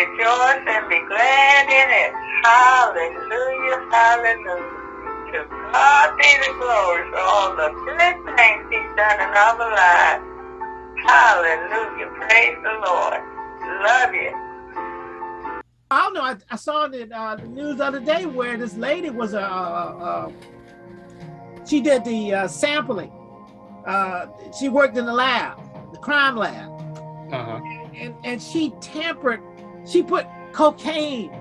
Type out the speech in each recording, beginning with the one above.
rejoice and be glad in it. Hallelujah, hallelujah. To God be the glory for all the good things he's done in our lives. Hallelujah, praise the Lord. Love you. I don't know. I, I saw the, uh, the news the other day where this lady was a, uh, uh, she did the uh, sampling. Uh, she worked in the lab, the crime lab, Uh-huh. and and she tampered. She put cocaine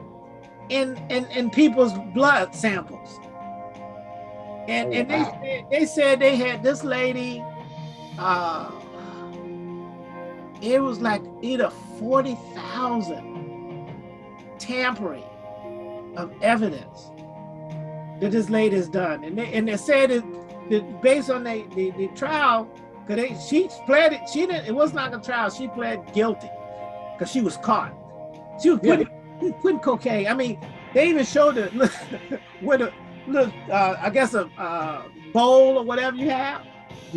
in in in people's blood samples. And Oh, and they wow. said, they said they had this lady. Uh, it was like either forty thousand tampering of evidence that this lady has done, and they and they said it that based on the the, the trial, because she pled it, she didn't. It was not a trial. She pled guilty because she was caught. She was Yeah. putting, putting cocaine. I mean, they even showed it with a little, uh, I guess a uh, bowl or whatever you have.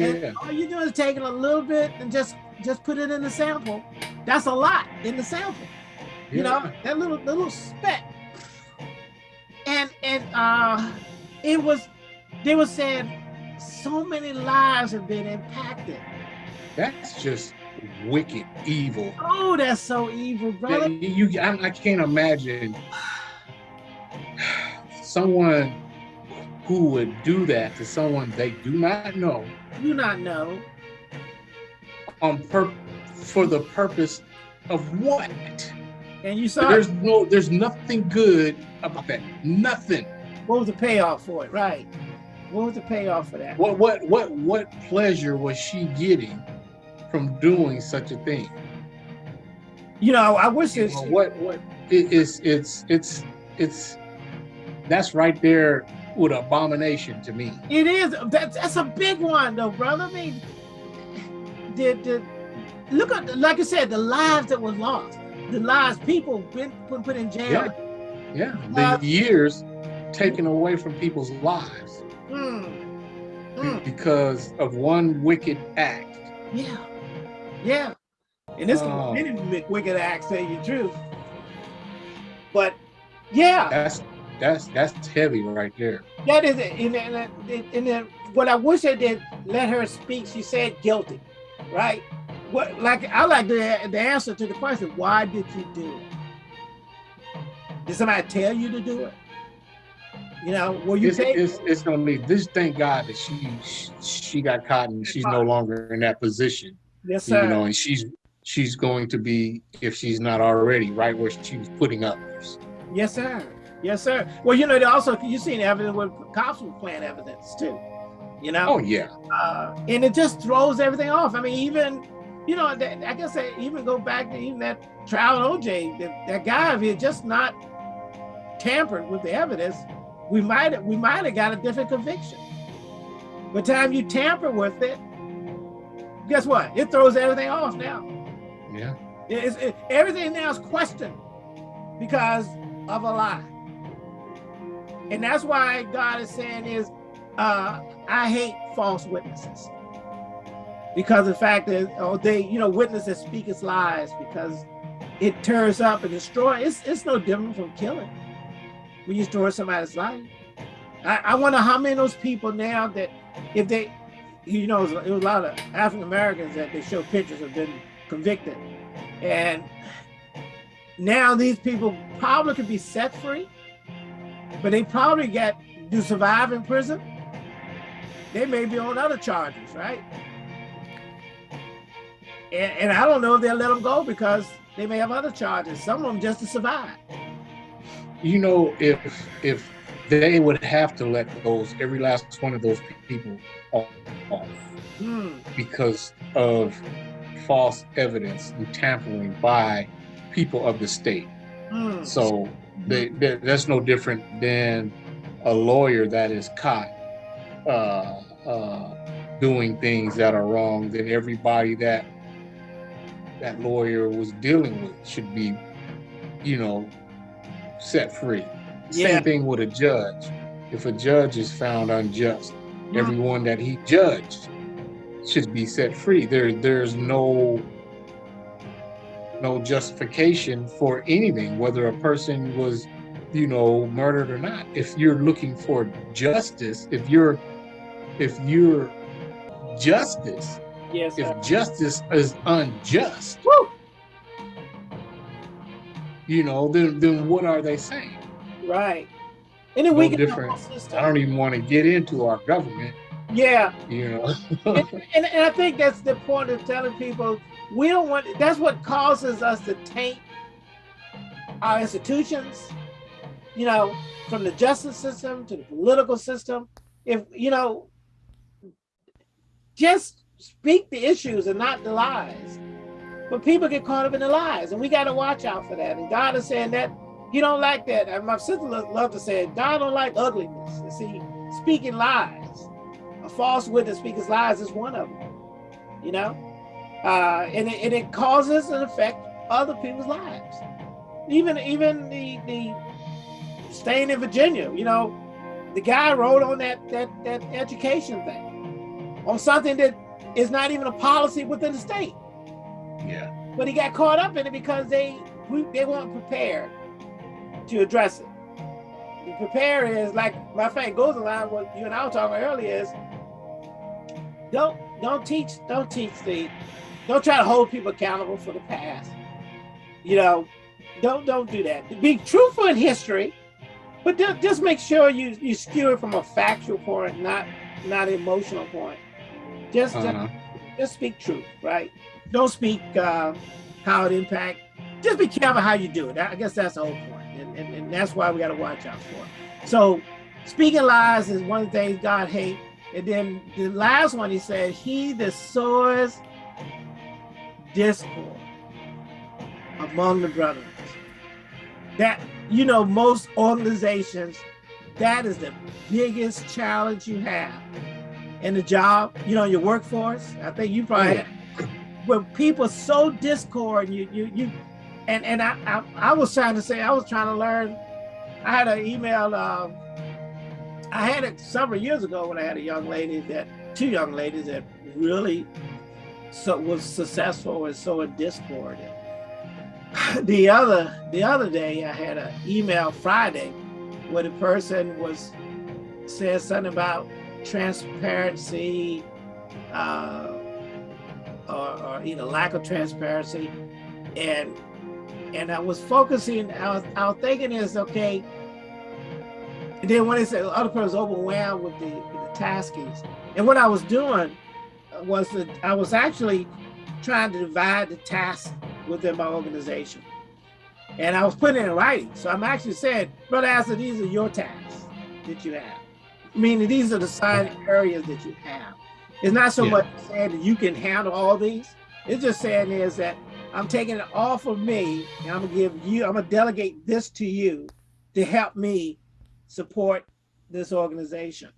And Yeah. all you're doing is taking a little bit and just just put it in the sample. That's a lot in the sample. You know, that little little speck. And and uh it was they were saying so many lives have been impacted. That's just wicked evil. Oh, that's so evil, brother. You, you- I, I can't imagine someone who would do that to someone they do not know You not know. on pur- for the purpose of what? And you saw There's no, there's nothing good about that. Nothing. what was the payoff for it, right? What was the payoff for that? What, what, what, what pleasure was she getting from doing such a thing? You know, I wish You know, what, what? It, it's, it's, it's, it's. That's right there with abomination to me. it is that's that's a big one though, brother. I mean, the, the look at like I said, the lives that were lost, the lives people been put, put in jail. Yeah, Uh, the years taken away from people's lives Mm. Mm. because of one wicked act. Yeah, yeah. And this Oh. can be many wicked acts, tell you the truth. But yeah, That's that's that's heavy right there. that is it. And, and, and, then what I wish I did let her speak. She said guilty, right? What like I like the the answer to the question. Why did you do it? Did somebody tell you to do it? You know, were you It's, it's, it's gonna be this. Thank God that she she got caught and she's no longer in that position. Yes, sir. You know, and she's she's going to be if she's not already right where she's putting others. Yes, sir. Yes, sir. Well, you know, also you've seen evidence where cops were playing evidence too. You know, Oh yeah, uh, and it just throws everything off. I mean, even you know, that, I guess I even go back to even that trial OJ. That, that guy, if he had just not tampered with the evidence, we might we might have got a different conviction. By the time you tamper with it, guess what? It throws everything off now. yeah. It- everything now is questioned because of a lie. And that's why God is saying is, uh, I hate false witnesses. Because the fact that oh, they, you know, witnesses speak its lies because it tears up and destroys. It's, it's no different from killing when you destroy somebody's life. I, I wonder how many of those people now that if they, you know, it was a lot of African Americans that they show pictures have been convicted. And now these people probably could be set free, but they probably get do survive in prison. They may be on other charges, right? And, and I don't know if they'll let them go because they may have other charges. Some of them just to survive. You know, if if they would have to let those every last one of those people off, Hmm. because of false evidence and tampering by people of the state. Hmm. So they, they, that's no different than a lawyer that is caught uh, uh, doing things that are wrong. Then everybody that that lawyer was dealing with should be, you know, set free. Yeah. Same thing with a judge. If a judge is found unjust, Hmm. Everyone that he judged should be set free. There, there's no no justification for anything, whether a person was, you know, murdered or not. If you're looking for justice, if you're, if you're justice, Yes, sir. if justice is unjust, Woo! you know, then then what are they saying? Right. And then No we get different. I don't even want to get into our government, Yeah. you know. and, and, and I think that's the point of telling people we don't want that's what causes us to taint our institutions, you know, from the justice system to the political system. If you know, just speak the issues and not the lies. But people get caught up in the lies, and we got to watch out for that. And God is saying that He don't like that. And my sister lo- love to say, God don't like ugliness. You see, speaking lies, a false witness speaking lies is one of them. You know, uh, and it, and it causes and affects other people's lives. Even even the the staying in Virginia, you know, the guy wrote on that that that education thing on something that is not even a policy within the state yeah. but he got caught up in it because they we, they weren't prepared to address it. The prepare is like my friend goes along what you and I were talking earlier is don't don't teach don't teach the don't try to hold people accountable for the past. You know, don't don't do that. Be truthful in history, but just make sure you you skew it from a factual point, not not emotional point. Just uh, Uh-huh. just speak truth, right? Don't speak uh, how it impact. Just be careful how you do it. I guess that's the whole point, and, and, and that's why we got to watch out for. it. So, speaking lies is one of the things God hates. And then the last one, he said, "He that sows discord among the brothers." That you know, most organizations, that is the biggest challenge you have in the job, you know, your workforce. I think you probably Yeah. when people sow discord, you you you, and and I, I I was trying to say I was trying to learn. I had an email. Um, I had it several years ago when I had a young lady that two young ladies that really so was successful and so in discord. The other the other day I had an email Friday where the person was said something about transparency uh, or, or either lack of transparency and and I was focusing I was, I was thinking is okay. And then when they said oh, the other person was overwhelmed with the, with the taskings and what I was doing was that I was actually trying to divide the task within my organization. And I was putting it in writing. So I'm actually saying brother Astor these are your tasks that you have. Meaning these are the assigned areas that you have. It's not so Yeah. much saying that you can handle all these. It's just saying is that I'm taking it off of me and I'm gonna give you, I'm gonna delegate this to you to help me support this organization.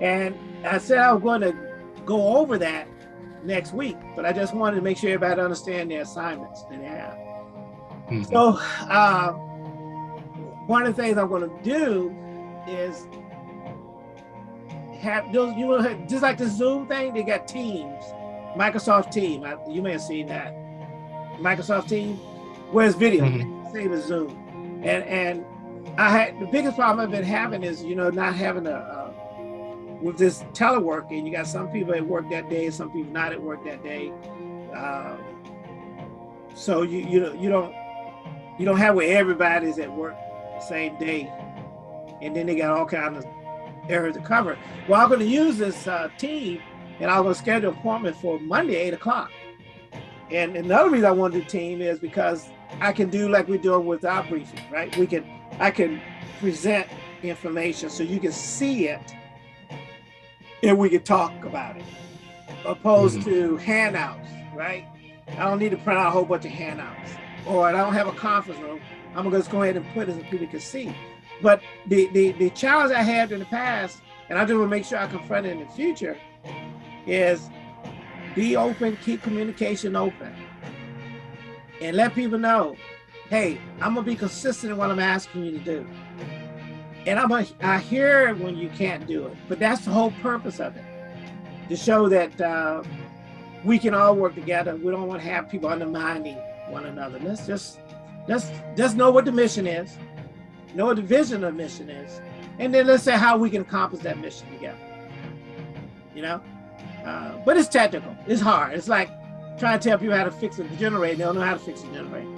And I said I was going to go over that next week, but I just wanted to make sure everybody understand their assignments that they have. Mhm. So uh, one of the things I'm going to do is have those you know just like the Zoom thing. They got Teams, Microsoft Team. I, you may have seen that Microsoft Team, where it's video, same as Zoom. And and I had the biggest problem I've been having is you know not having a uh, with this teleworking. You got some people at work that day, some people not at work that day. Um, so you you know you don't you don't have where everybody's at work the same day, and then they got all kinds of areas to cover. Well, I'm going to use this uh, team, and I'm going to schedule an appointment for Monday, eight o'clock. And another reason I want to team is because I can do like we're doing with our briefing, right? We can I can present information so you can see it, and we can talk about it, opposed Mhm. to handouts, right? I don't need to print out a whole bunch of handouts, or I don't have a conference room. I'm gonna just go ahead and put it so people can see. But the, the, the challenge I had in the past, and I just want to make sure I confront it in the future, is be open, keep communication open, and let people know, hey, I'm gonna be consistent in what I'm asking you to do. And I'm a, I hear when you can't do it, but that's the whole purpose of it, to show that uh, we can all work together. We don't want to have people undermining one another. Let's just let's just know what the mission is, know what the vision of the mission is, and then let's say how we can accomplish that mission together. You know, uh, but it's technical. It's hard. It's like trying to tell people how to fix a generator. They don't know how to fix a generator.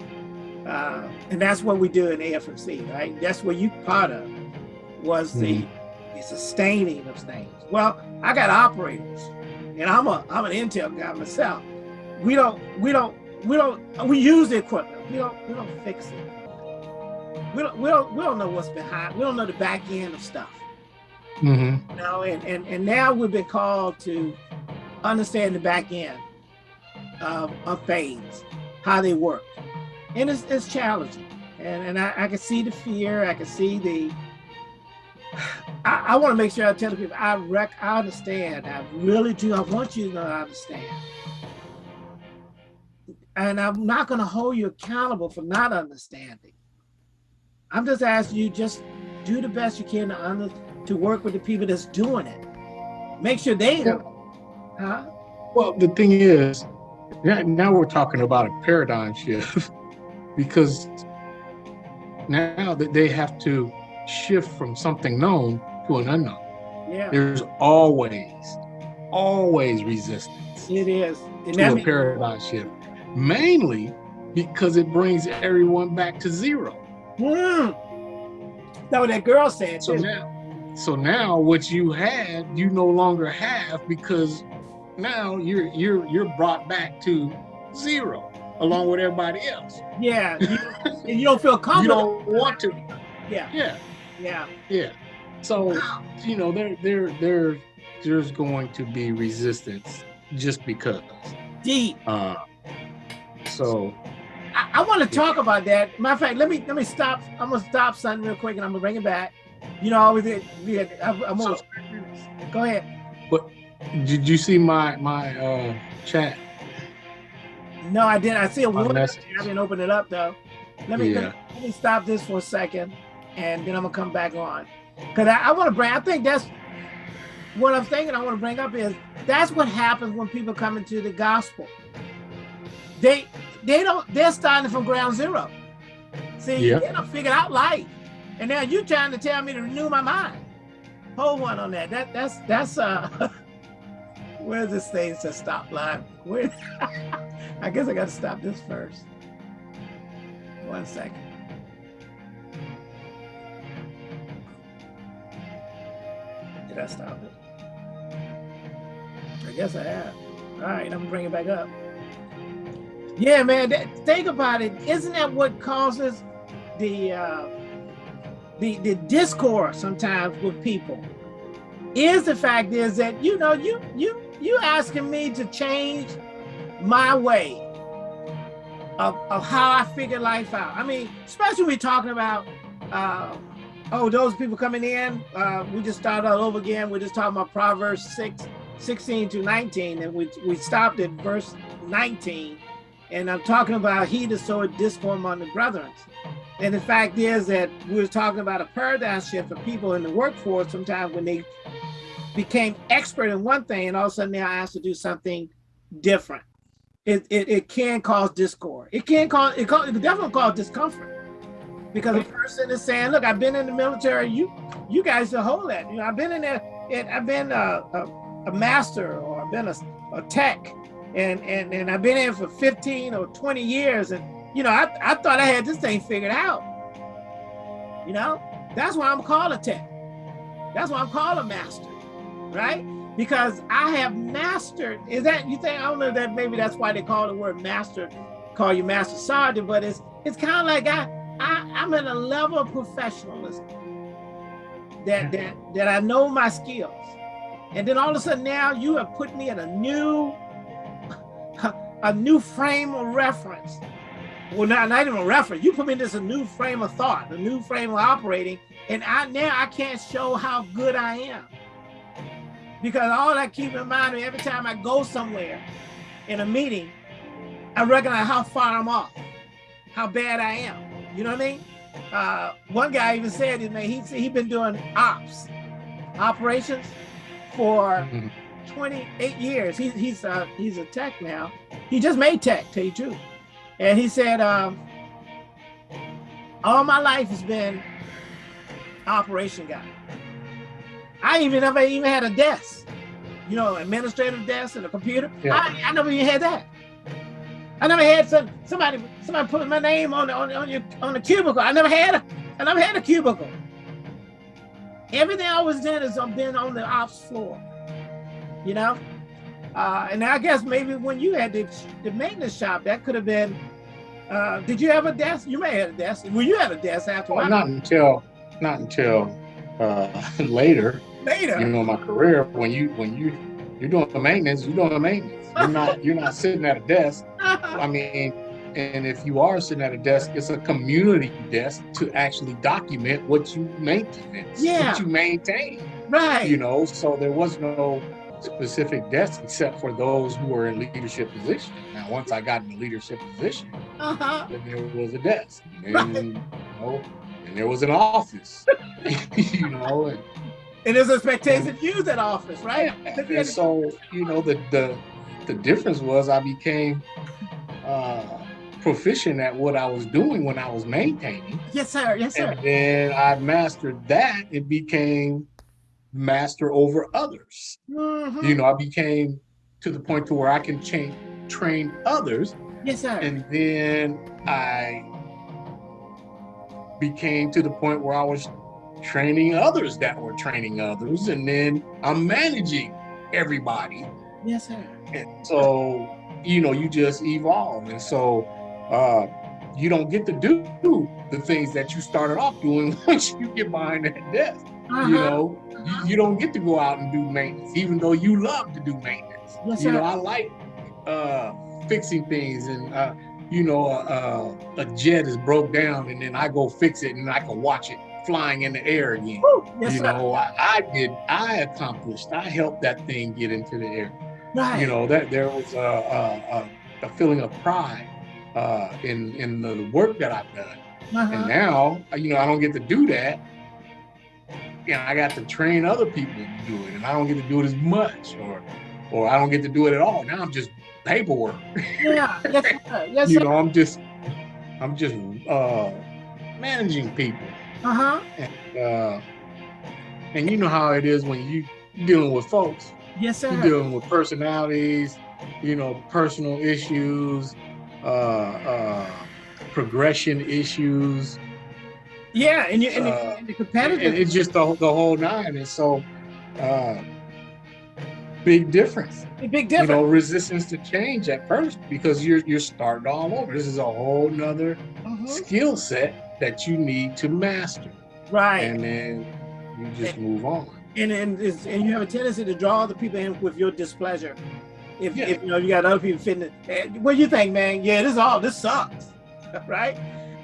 Uh, and that's what we do in AFMC, right? That's what you part of was the, mm the sustaining of things. Well, I got operators, and I'm a I'm an Intel guy myself. We don't we don't we don't we use the equipment. We don't we don't fix it. We don't we don't we don't know what's behind. We don't know the back end of stuff. Mm -hmm. You know, and, and and now we've been called to understand the back end of, of things, how they work and it's, it's challenging. And, and I, I can see the fear, I can see the, I, I want to make sure I tell the people, I rec, I understand, I really do, I want you to understand. And I'm not going to hold you accountable for not understanding. I'm just asking you, just do the best you can to, under, to work with the people that's doing it. Make sure they know. Huh? Well, the thing is, now we're talking about a paradigm shift. because now that they have to shift from something known to an unknown. Yeah. There's always, always resistance. It is. And to a paradigm shift. Mainly because it brings everyone back to zero. Mm. No, that girl said. So now, so now what you had, you no longer have because now you're you're you're brought back to zero along with everybody else. Yeah, you, you don't feel comfortable. you don't want to. Yeah. Yeah. Yeah. Yeah. So, you know, there, there, there, there's going to be resistance just because. Deep. Uh, so. I, I want to yeah. talk about that. Matter of fact, let me let me stop. I'm gonna stop something real quick, and I'm gonna bring it back. You know, I always it. I'm, I'm gonna, so, go ahead. But did you see my my uh, chat? No, I didn't. I see a warning. I didn't open it up though. Let me, yeah. let, me stop this for a second, and then I'm gonna come back on. Cause I, I want to bring. I think that's what I'm thinking. I want to bring up is that's what happens when people come into the gospel. They they don't. They're starting from ground zero. See, yeah. they don't figure out life, and now you're trying to tell me to renew my mind. Hold one on that. That that's that's uh. Where's this thing to stop line? Where? I guess I got to stop this first. One second. Did I stop it? I guess I have. All right, I'm gonna bring it back up. Yeah, man, that, think about it. Isn't that what causes the uh, the the discord sometimes with people? Is the fact is that you know you you you asking me to change my way of, of how I figure life out. I mean, especially we talking about, uh, oh, those people coming in, uh, we just started all over again. We're just talking about Proverbs 6, 16 to 19, and we, we stopped at verse 19. And I'm talking about he that soweth discord among the brethren. And the fact is that we are talking about a paradigm shift for people in the workforce sometimes when they became expert in one thing and all of a sudden they're asked to do something different it, it, it can cause discord. It can cause, it, cause, it definitely cause discomfort because a person is saying, look, I've been in the military, you you guys are hold that. You know, I've been in there, and I've been a, a, a master or I've been a, a tech and, and, and I've been in for 15 or 20 years. And, you know, I, I thought I had this thing figured out. You know, that's why I'm called a tech. That's why I'm called a master, right? because I have mastered. Is that you think? I don't know that maybe that's why they call the word master, call you master sergeant, but it's it's kind of like I, I I'm at a level of professionalism that that that I know my skills, and then all of a sudden now you have put me in a new a new frame of reference. Well, not, not even a reference. You put me in this a new frame of thought, a new frame of operating, and I now I can't show how good I am because all I keep in mind every time I go somewhere in a meeting, I recognize how far I'm off, how bad I am. You know what I mean? Uh, one guy even said, man, he he been doing ops, operations, for mm-hmm. 28 years. He, he's uh, he's a tech now. He just made tech, tell you true. And he said, um, all my life has been operation guy. I even never even had a desk, you know, administrative desk and a computer. Yeah. I, I never even had that. I never had some somebody somebody put my name on the, on, the- on your on the cubicle. I never had a I never had a cubicle. Everything I was doing is I've been on the ops floor, you know. Uh, and I guess maybe when you had the, the maintenance shop, that could have been. Uh, did you have a desk? You may have had a desk. Well, you had a desk after Well, not until not until uh, later, later. you know, my career when you when you you're doing the maintenance, you're doing the maintenance. You're not you're not sitting at a desk. I mean, and if you are sitting at a desk, it's a community desk to actually document what you maintain, Yeah. what you maintain. right. You know, so there was no specific desk except for those who were in leadership position. Now, once I got in the leadership position, uh-huh. then there was a desk, and then, you know, there was an office. you know, and, And there's expectation to use that office, right? and so you know the the the difference was I became uh, proficient at what I was doing when I was maintaining, Yes, sir. Yes, sir. and then I mastered that. It became master over others. Mhm. You know, I became to the point to where I can train train others, Yes, sir. and then I became to the point where I was training others that were training others, and then I'm managing everybody. yes, sir. And so, you know, you just evolve. And so, uh, you don't get to do the things that you started off doing once you get behind that desk. Uh-huh. You know, you, you don't get to go out and do maintenance, even though you love to do maintenance. Yes, you sir. know, I like uh, fixing things and, uh, you know, uh, a jet is broke down and then I go fix it and I can watch it flying in the air again. Woo. Yes, you know, I, I did, I accomplished, I helped that thing get into the air right. you know that there was a, a, a, a feeling of pride uh, in in the work that I've done, uh-huh. and now you know I don't get to do that. You know, I got to train other people to do it, and I don't get to do it as much, or or I don't get to do it at all. Now I'm just paperwork. yeah. Yes, sir. Yes, you know, I'm just I'm just uh, managing people, Uh-huh. and uh, and you know how it is when you dealing with folks. Yes, sir. You're dealing with personalities, you know, personal issues, uh, uh, progression issues. Yeah, and you and, the, Uh, and the And competitive. it's just the, the whole nine. And so, uh, big difference. big difference. You know, resistance to change at first because you're you're starting all over. This is a whole nother Mhm. skill set that you need to master, Right. and then you just move on. and and, and you have a tendency to draw other people in with your displeasure. If, Yeah. if you know you got other people fitting, eh, what do you think, man? Yeah, this all this sucks, right?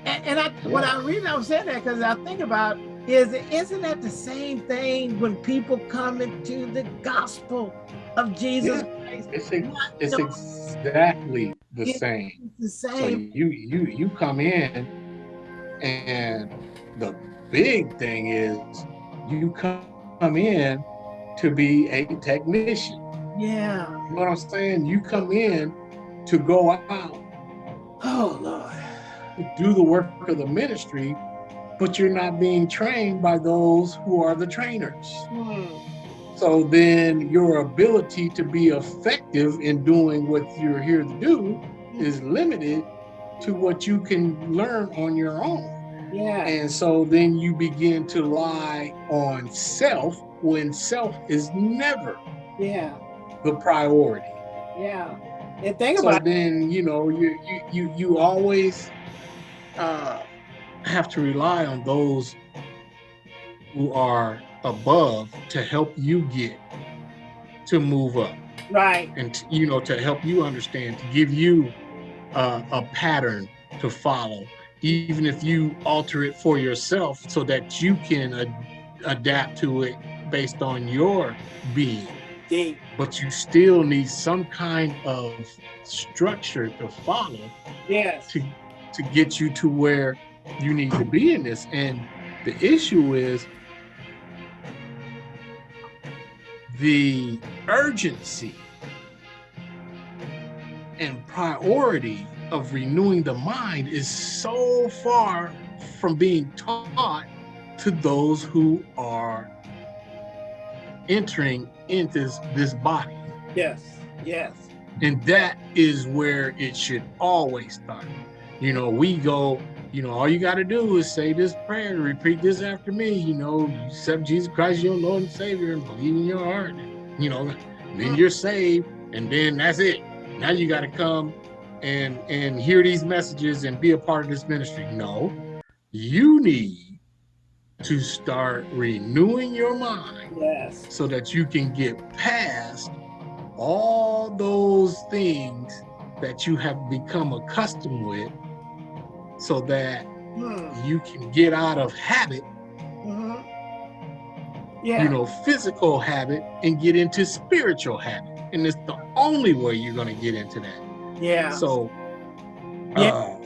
And, and I when I read, I was saying that because I think about is isn't that the same thing when people come into the gospel of Jesus Christ? It's ex- it's No. exactly the It- same. It's the So you you you come in, and the big thing is you come in to be a technician. Yeah. You know what I'm saying? You come in to go out Oh Lord. do the work of the ministry, but you're not being trained by those who are the trainers. Hmm. So then your ability to be effective in doing what you're here to do is limited to what you can learn on your own. Yeah. And so then you begin to lie on self when self is never Yeah. the priority. Yeah. And think So about then, you know, you you you, you always uh, have to rely on those who are above to help you get to move up. right. and you know to help you understand to give you uh, a pattern to follow even if you alter it for yourself so that you can ad- adapt to it based on your being Deep. but you still need some kind of structure to follow Yes. to to get you to where you need to be in this and the issue is the urgency and priority of renewing the mind is so far from being taught to those who are entering into this, this body. Yes. Yes. And that is where it should always start. You know, we go, you know, all you got to do is say this prayer, and repeat this after me. You know, accept Jesus Christ, your Lord and Savior, and believe in your heart. You know, then you're saved, and then that's it. Now you got to come and and hear these messages and be a part of this ministry. No, you need to start renewing your mind Yes. so that you can get past all those things that you have become accustomed with so that Hmm. you can get out of habit, Mhm. Yeah. you know, physical habit and get into spiritual habit. And it's the only way you're going to get into that. yeah. So, Yeah. uh,